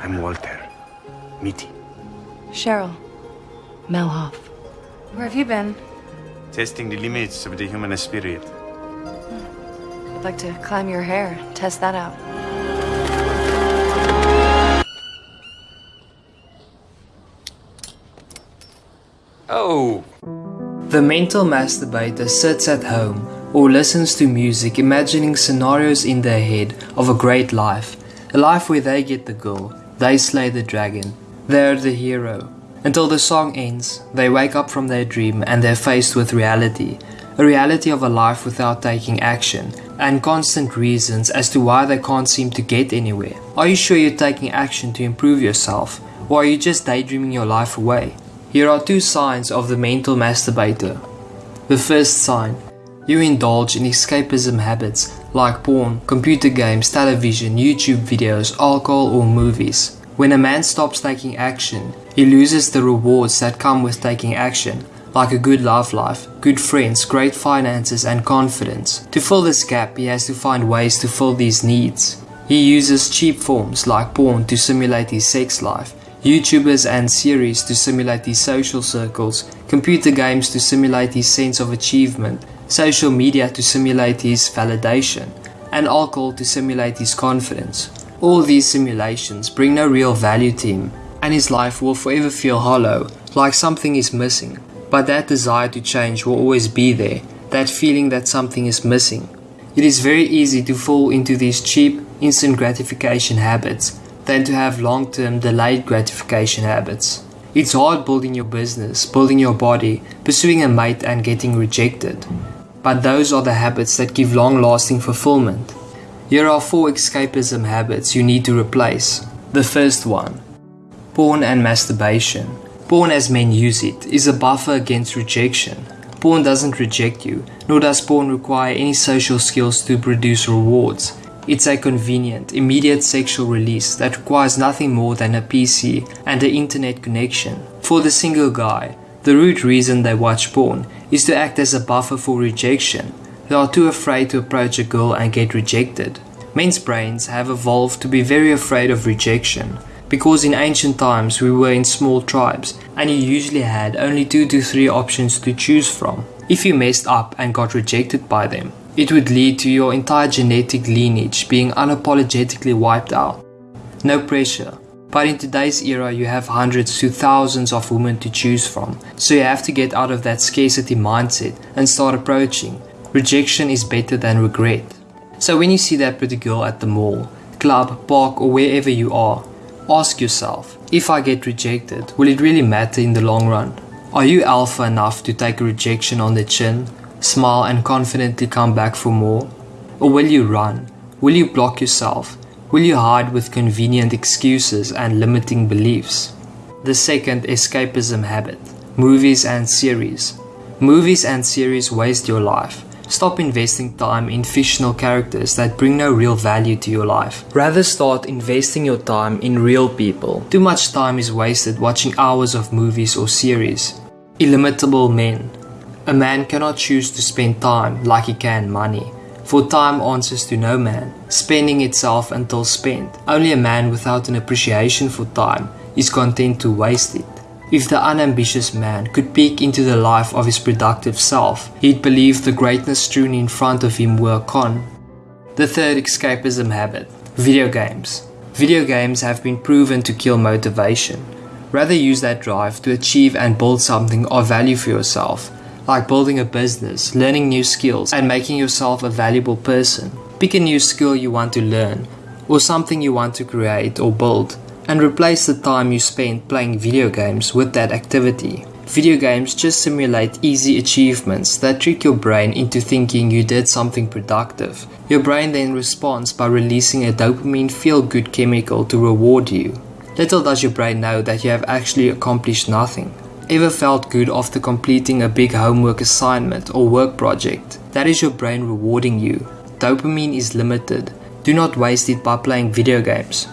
I'm Walter. Mitty. Cheryl. Melhoff. Where have you been? Testing the limits of the human spirit. I'd like to climb your hair, test that out. Oh! The mental masturbator sits at home or listens to music imagining scenarios in their head of a great life. A life where they get the girl, they slay the dragon, they're the hero. Until the song ends, they wake up from their dream and they're faced with reality. A reality of a life without taking action, and constant reasons as to why they can't seem to get anywhere. Are you sure you're taking action to improve yourself, or are you just daydreaming your life away? Here are two signs of the mental masturbator. The first sign you indulge in escapism habits like porn, computer games, television, YouTube videos, alcohol, or movies. When a man stops taking action, he loses the rewards that come with taking action, like a good love life, good friends, great finances, and confidence. To fill this gap, he has to find ways to fill these needs. He uses cheap forms like porn to simulate his sex life, YouTubers and series to simulate his social circles, computer games to simulate his sense of achievement, social media to simulate his validation, and alcohol to simulate his confidence. All these simulations bring no real value to him, and his life will forever feel hollow, like something is missing. But that desire to change will always be there, that feeling that something is missing. It is very easy to fall into these cheap, instant gratification habits than to have long term delayed gratification habits. It's hard building your business, building your body, pursuing a mate, and getting rejected. But those are the habits that give long lasting fulfillment. Here are four escapism habits you need to replace. The first one porn and masturbation. Porn, as men use it, is a buffer against rejection. Porn doesn't reject you, nor does porn require any social skills to produce rewards. It's a convenient, immediate sexual release that requires nothing more than a PC and an internet connection. For the single guy, the root reason they watch porn is to act as a buffer for rejection. They are too afraid to approach a girl and get rejected. Men's brains have evolved to be very afraid of rejection because in ancient times we were in small tribes and you usually had only two to three options to choose from. If you messed up and got rejected by them, it would lead to your entire genetic lineage being unapologetically wiped out. No pressure. But in today's era, you have hundreds to thousands of women to choose from, so you have to get out of that scarcity mindset and start approaching. Rejection is better than regret. So when you see that pretty girl at the mall, club, park, or wherever you are, ask yourself if I get rejected, will it really matter in the long run? Are you alpha enough to take a rejection on the chin smile and confidently come back for more? Or will you run? Will you block yourself? Will you hide with convenient excuses and limiting beliefs? The second escapism habit movies and series. Movies and series waste your life. Stop investing time in fictional characters that bring no real value to your life. Rather start investing your time in real people. Too much time is wasted watching hours of movies or series. Illimitable men. A man cannot choose to spend time like he can money. For time answers to no man, spending itself until spent. Only a man without an appreciation for time is content to waste it. If the unambitious man could peek into the life of his productive self, he'd believe the greatness strewn in front of him were con. The third escapism habit video games. Video games have been proven to kill motivation. Rather use that drive to achieve and build something of value for yourself like building a business, learning new skills, and making yourself a valuable person. Pick a new skill you want to learn, or something you want to create or build, and replace the time you spend playing video games with that activity. Video games just simulate easy achievements that trick your brain into thinking you did something productive. Your brain then responds by releasing a dopamine feel good chemical to reward you. Little does your brain know that you have actually accomplished nothing. Ever felt good after completing a big homework assignment or work project? That is your brain rewarding you. Dopamine is limited. Do not waste it by playing video games.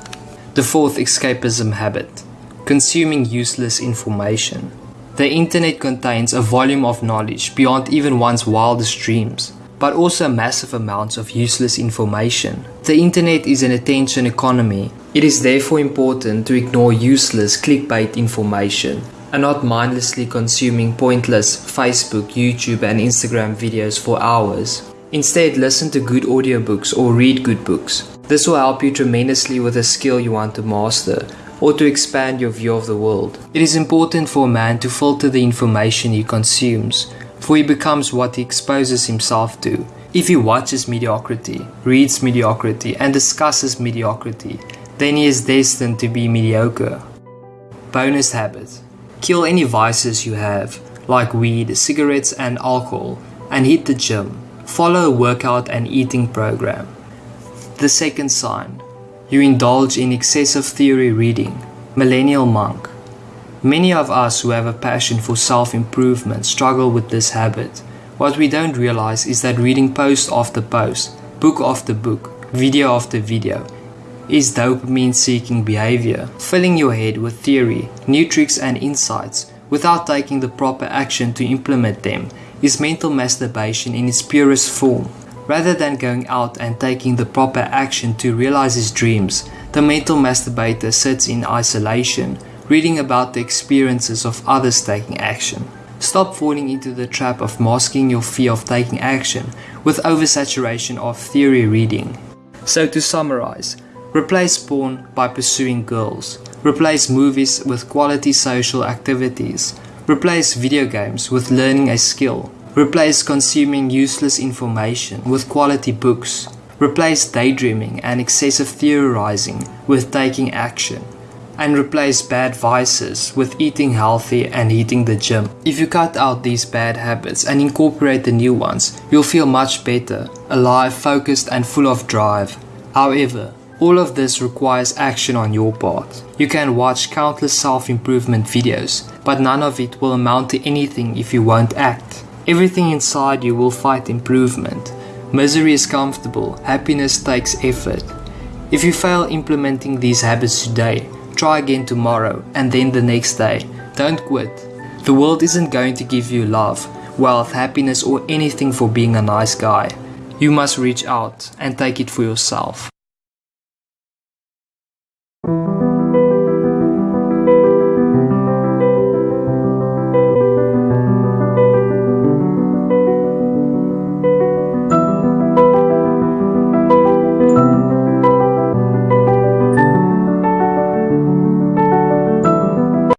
The fourth escapism habit consuming useless information. The internet contains a volume of knowledge beyond even one's wildest dreams, but also massive amounts of useless information. The internet is an attention economy. It is therefore important to ignore useless clickbait information and not mindlessly consuming pointless Facebook, YouTube, and Instagram videos for hours. Instead, listen to good audiobooks or read good books. This will help you tremendously with a skill you want to master or to expand your view of the world. It is important for a man to filter the information he consumes, for he becomes what he exposes himself to. If he watches mediocrity, reads mediocrity, and discusses mediocrity, then he is destined to be mediocre. Bonus habit Kill any vices you have, like weed, cigarettes, and alcohol, and hit the gym. Follow a workout and eating program. The second sign you indulge in excessive theory reading. Millennial monk. Many of us who have a passion for self improvement struggle with this habit. What we don't realize is that reading post after post, book after book, video after video, is dopamine seeking behavior, filling your head with theory, new tricks, and insights without taking the proper action to implement them is mental masturbation in its purest form. Rather than going out and taking the proper action to realize his dreams, the mental masturbator sits in isolation, reading about the experiences of others taking action. Stop falling into the trap of masking your fear of taking action with oversaturation of theory reading. So, to summarize, replace porn by pursuing girls, replace movies with quality social activities, replace video games with learning a skill, Replace consuming useless information with quality books. Replace daydreaming and excessive theorizing with taking action. And replace bad vices with eating healthy and hitting the gym. If you cut out these bad habits and incorporate the new ones, you'll feel much better, alive, focused, and full of drive. However, all of this requires action on your part. You can watch countless self improvement videos, but none of it will amount to anything if you won't act. Everything inside you will fight improvement. Misery is comfortable, happiness takes effort. If you fail implementing these habits today, try again tomorrow and then the next day. Don't quit. The world isn't going to give you love, wealth, happiness, or anything for being a nice guy. You must reach out and take it for yourself.